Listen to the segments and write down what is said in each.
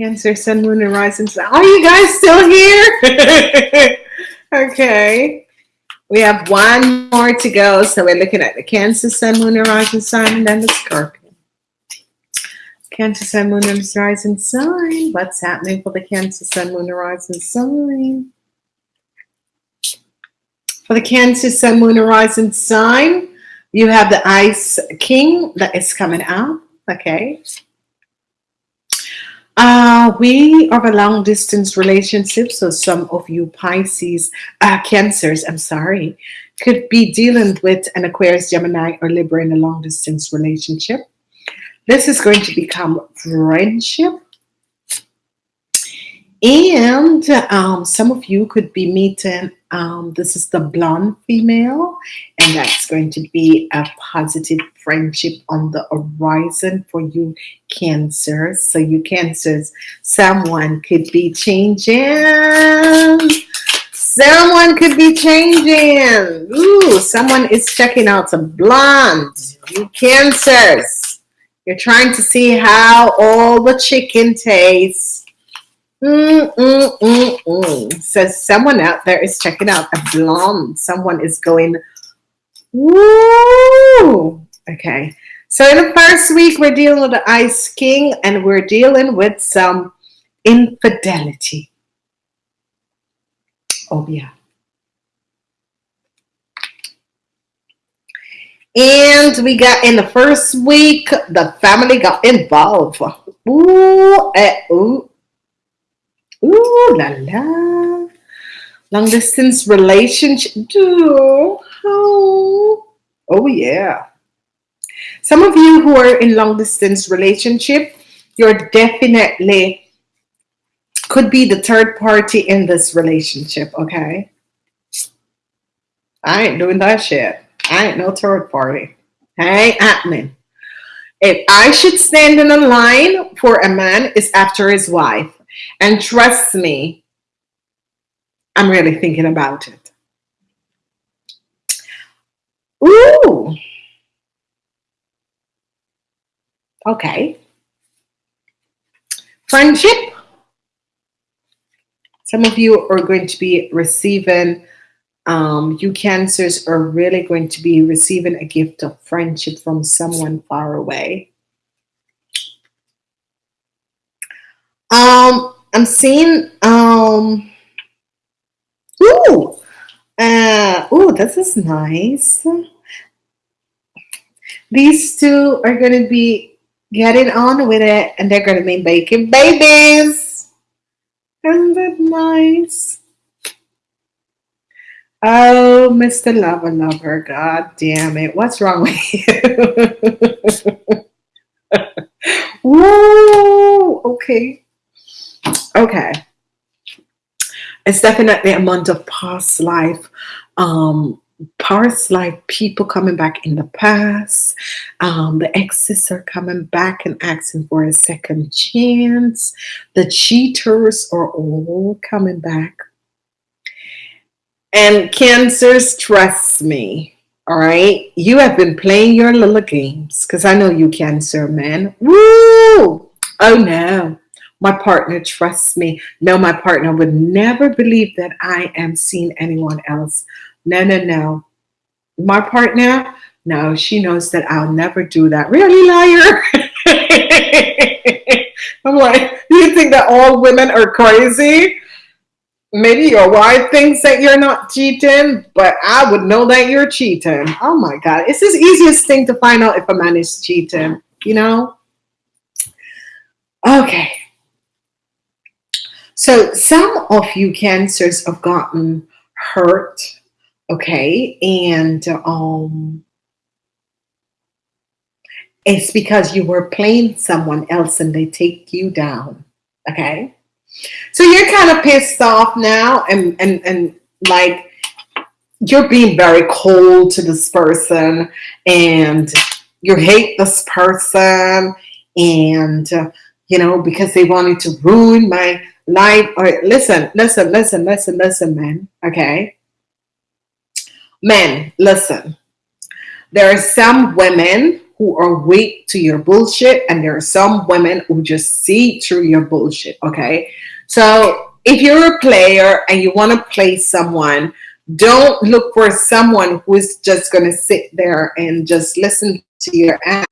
Cancer, Sun, Moon, and Rising. Are you guys still here? okay. We have one more to go. So we're looking at the Cancer, Sun, Moon, and Rising sign, and then the Scorpio. Cancer, Sun, Moon, and Rising sign. What's happening for the Cancer, Sun, Moon, and Rising sign? For the Cancer, Sun, Moon, and Rising sign, you have the Ice King that is coming out. Okay. Uh, we are a long distance relationship, so some of you Pisces, uh, Cancers, I'm sorry, could be dealing with an Aquarius, Gemini, or Libra in a long distance relationship. This is going to become friendship. And um, some of you could be meeting, um, this is the blonde female, and that's going to be a positive friendship on the horizon for you cancers. So you cancers, someone could be changing. Someone could be changing. Ooh, someone is checking out some blonde. You cancers. You're trying to see how all the chicken tastes Mm, mm, mm, mm. So someone out there is checking out a blonde. Someone is going, woo. Okay. So in the first week, we're dealing with the Ice King and we're dealing with some infidelity. Oh, yeah. And we got in the first week, the family got involved. Ooh, eh, ooh, Ooh la la. Long distance relationship. Oh, oh yeah. Some of you who are in long distance relationship, you're definitely could be the third party in this relationship, okay? I ain't doing that shit. I ain't no third party. ain't happening. If I should stand in a line for a man, it's after his wife. And trust me, I'm really thinking about it. Ooh. Okay. Friendship. Some of you are going to be receiving, um, you cancers are really going to be receiving a gift of friendship from someone far away. Um, I'm seeing um ooh uh ooh this is nice. These two are gonna be getting on with it and they're gonna be making babies. Isn't that nice? Oh, Mr. Lover Lover, god damn it. What's wrong with you? Whoa, okay. Okay. It's definitely a month of past life. Um, past life people coming back in the past. Um, the exes are coming back and asking for a second chance. The cheaters are all coming back. And cancers, trust me, all right? You have been playing your little games because I know you cancer, man. Woo! Oh no my partner trusts me. No, my partner would never believe that I am seeing anyone else. No, no, no. My partner, no, she knows that I'll never do that. Really, liar? I'm like, you think that all women are crazy? Maybe your wife thinks that you're not cheating, but I would know that you're cheating. Oh my God. It's the easiest thing to find out if a man is cheating, you know? Okay. So some of you cancers have gotten hurt, okay, and um, it's because you were playing someone else and they take you down, okay? So you're kind of pissed off now and, and, and like you're being very cold to this person and you hate this person and, uh, you know, because they wanted to ruin my life or listen listen listen listen listen man okay men listen there are some women who are weak to your bullshit, and there are some women who just see through your bullshit. Okay, so if you're a player and you want to play someone, don't look for someone who is just going to sit there and just listen to your act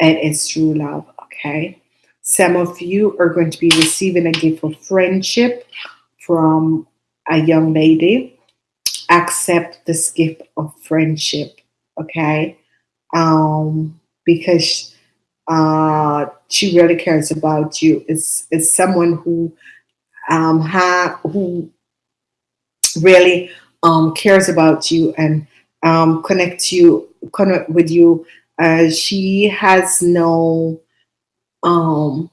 and it's true love. Okay, some of you are going to be receiving a gift of friendship from a young lady. Accept this gift of friendship. Okay um, because uh, she really cares about you. It's, it's someone who um, ha, who really um, cares about you and um, connects you connect with you. Uh, she has no um,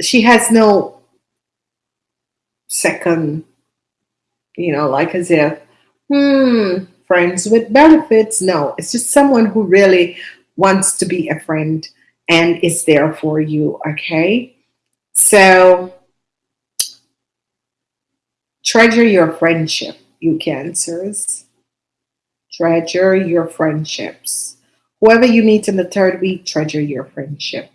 she has no second, you know, like as if, hmm, friends with benefits. No, it's just someone who really wants to be a friend and is there for you. Okay. So treasure your friendship, you cancers. Treasure your friendships. Whoever you meet in the third week, treasure your friendship.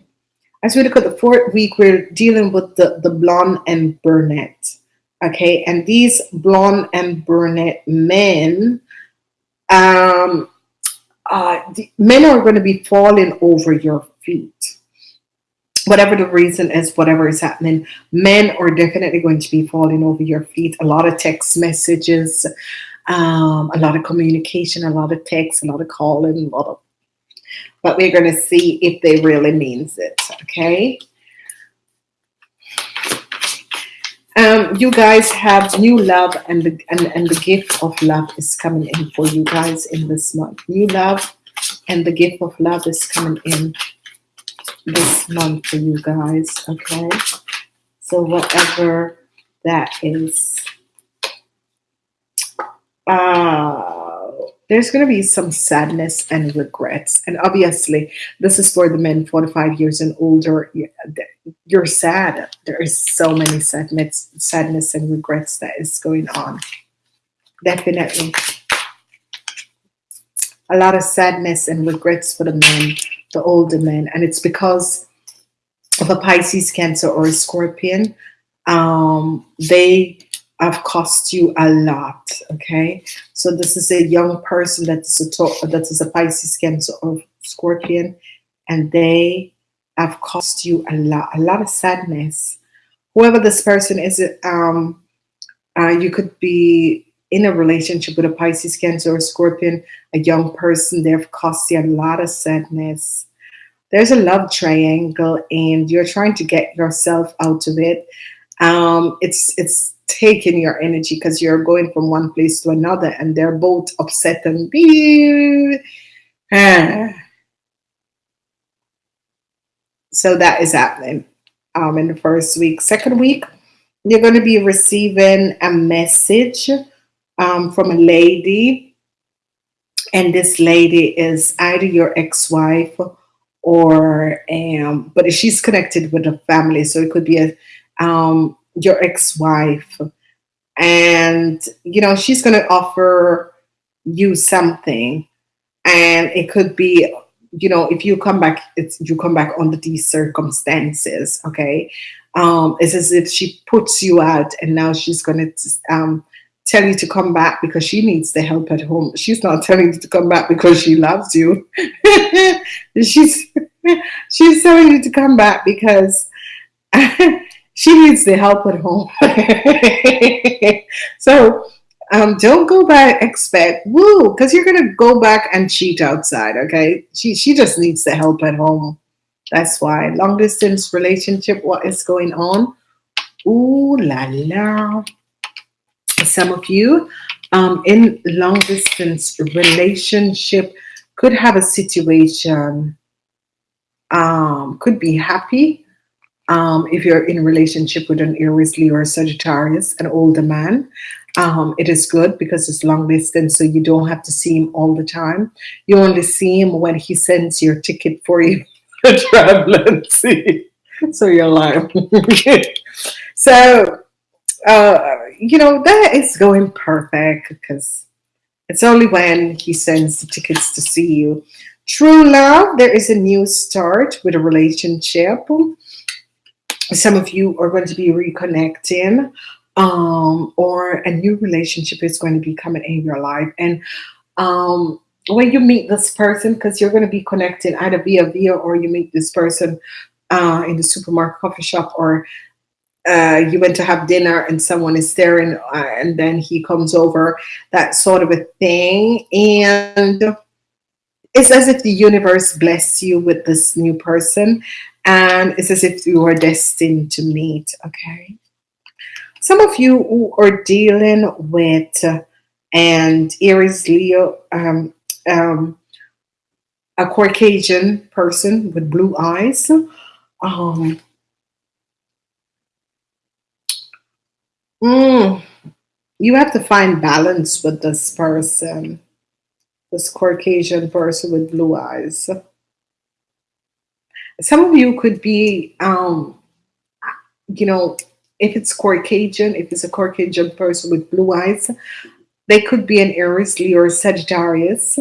As we look at the fourth week, we're dealing with the, the blonde and brunette. Okay, and these blonde and brunette men um, uh, men are going to be falling over your feet. Whatever the reason is, whatever is happening, men are definitely going to be falling over your feet. A lot of text messages, um, a lot of communication, a lot of text, a lot of calling, a lot of. But we're going to see if they really means it. Okay. um, you guys have new love and the, and, and the gift of love is coming in for you guys in this month. New love and the gift of love is coming in this month for you guys. Okay. So whatever that is. Uh, there's going to be some sadness and regrets. And obviously, this is for the men 45 years and older. You're sad. There is so many sadness, sadness and regrets that is going on. Definitely. A lot of sadness and regrets for the men, the older men. And it's because of a Pisces, Cancer, or a Scorpion. Um, they have cost you a lot. Okay, so this is a young person that is a that is a Pisces, Cancer, or Scorpion, and they have cost you a lot, a lot of sadness. Whoever this person is, um, uh, you could be in a relationship with a Pisces, Cancer, or Scorpion, a young person. They've cost you a lot of sadness. There's a love triangle, and you're trying to get yourself out of it. Um, it's it's taking your energy because you're going from one place to another and they're both upset and be so that is happening. Um, in the first week. Second week you're going to be receiving a message um, from a lady. And this lady is either your ex-wife or um, but she's connected with a family. So it could be a um, your ex-wife. And you know she's going to offer you something. And it could be you know if you come back it's you come back under these circumstances okay? Um it's as if she puts you out and now she's going to um tell you to come back because she needs the help at home. She's not telling you to come back because she loves you. She's she's telling you to come back because she needs the help at home. so um, don't go back expect woo because you're gonna go back and cheat outside. Okay, she she just needs the help at home. That's why long distance relationship. What is going on? Ooh la la. Some of you um, in long distance relationship could have a situation. Um, could be happy um, if you're in relationship with an Aries, Leo, or Sagittarius, an older man, um, it is good because it's long distance, so you don't have to see him all the time. You only see him when he sends your ticket for you to travel and see. So you're like, so uh, you know that is going perfect because It's only when he sends the tickets to see you. True love, there is a new start with a relationship. Some of you are going to be reconnecting, um, or a new relationship is going to be coming in your life. And um, when you meet this person, because you're going to be connecting either via via or you meet this person uh, in the supermarket, coffee shop, or uh, you went to have dinner and someone is staring, uh, and then he comes over, that sort of a thing. And it's as if the universe blessed you with this new person, and it's as if you are destined to meet. Okay. Some of you who are dealing with uh, and Aries Leo, um, um, a Caucasian person with blue eyes. Um, mm, you have to find balance with this person, this Caucasian person with blue eyes. Some of you could be, um, you know, if it's Caucasian, if it's a Caucasian person with blue eyes, they could be an Aries, Leo, or Sagittarius.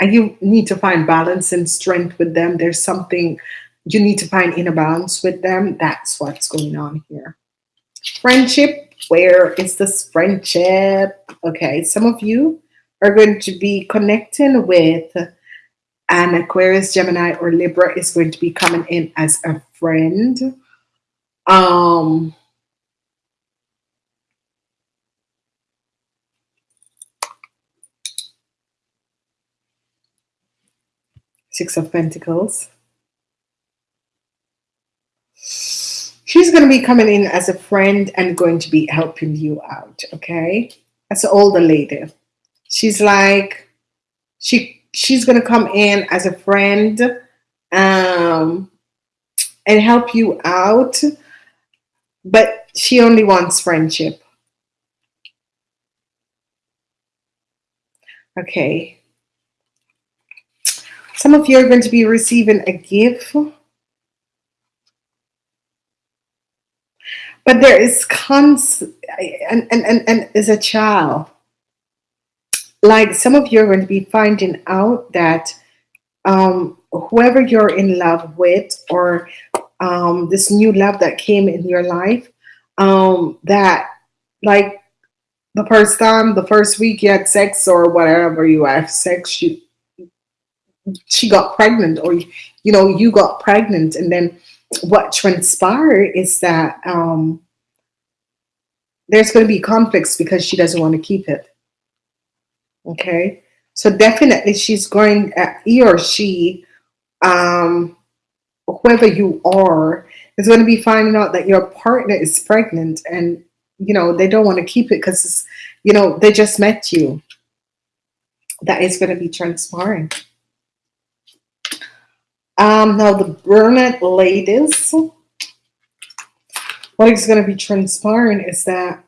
And you need to find balance and strength with them. There's something you need to find inner balance with them. That's what's going on here. Friendship, where is this friendship? Okay, some of you are going to be connecting with an Aquarius, Gemini, or Libra is going to be coming in as a friend. Um, Six of Pentacles. She's going to be coming in as a friend and going to be helping you out, okay? As an older lady. She's like, she she's going to come in as a friend um, and help you out, but she only wants friendship. Okay, some of you are going to be receiving a gift. But there is cons and, and, and, and as a child, like some of you are going to be finding out that um, whoever you're in love with or um, this new love that came in your life, um, that like the first time, the first week you had sex or whatever you have sex, you she got pregnant or you know you got pregnant. And then what transpired is that um, there's going to be conflicts because she doesn't want to keep it okay? So definitely she's going uh, he or she um, whoever you are is going to be finding out that your partner is pregnant and you know they don't want to keep it because you know they just met you. That is going to be transpiring. Um, now the brunette ladies, what is going to be transpiring is that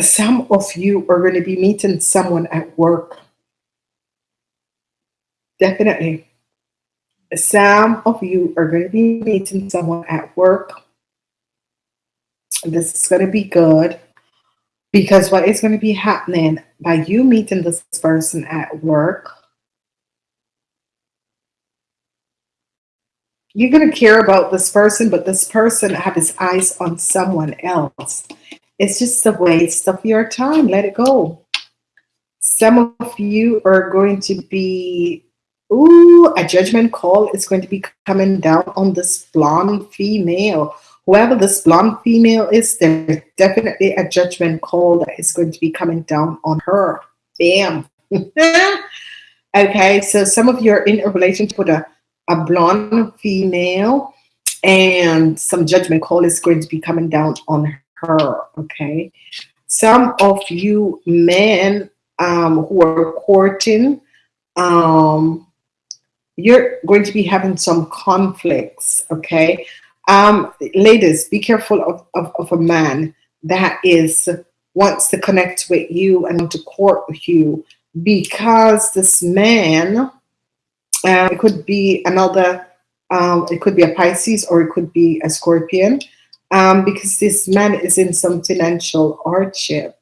some of you are going to be meeting someone at work. Definitely. Some of you are going to be meeting someone at work. This is going to be good because what is going to be happening by you meeting this person at work you're going to care about this person, but this person have his eyes on someone else. It's just a waste of your time. Let it go. Some of you are going to be, ooh, a judgment call is going to be coming down on this blonde female. Whoever this blonde female is, there's definitely a judgment call that is going to be coming down on her. Bam. okay, so some of you are in a relationship with a a blonde female and some judgment call is going to be coming down on her okay? Some of you men um, who are courting um, you're going to be having some conflicts okay? Um, ladies be careful of, of, of a man that is wants to connect with you and to court with you because this man uh, it could be another, um, it could be a Pisces or it could be a Scorpion um, because this man is in some financial hardship.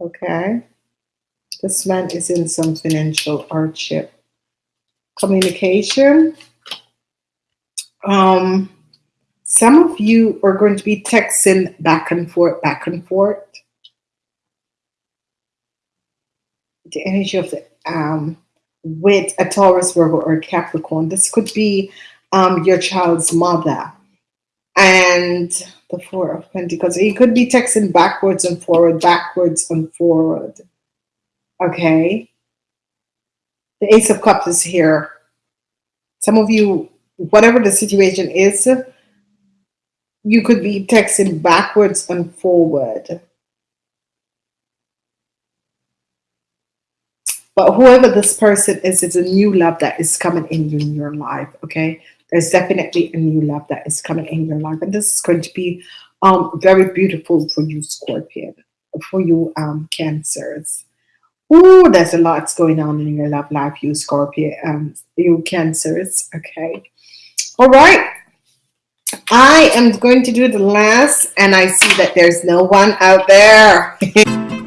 Okay. This man is in some financial hardship. Communication. Um, some of you are going to be texting back and forth, back and forth. The energy of the um, with a Taurus, Virgo, or Capricorn. This could be um, your child's mother. And the Four of Pentacles. He could be texting backwards and forward, backwards and forward. Okay. The Ace of Cups is here. Some of you, whatever the situation is, you could be texting backwards and forward. But whoever this person is, it's a new love that is coming in your life, okay? There's definitely a new love that is coming in your life. And this is going to be um, very beautiful for you, Scorpion, for you, um, Cancers. Ooh, there's a lot going on in your love life, you Scorpio, um, you Cancers, okay? All right. I am going to do the last, and I see that there's no one out there.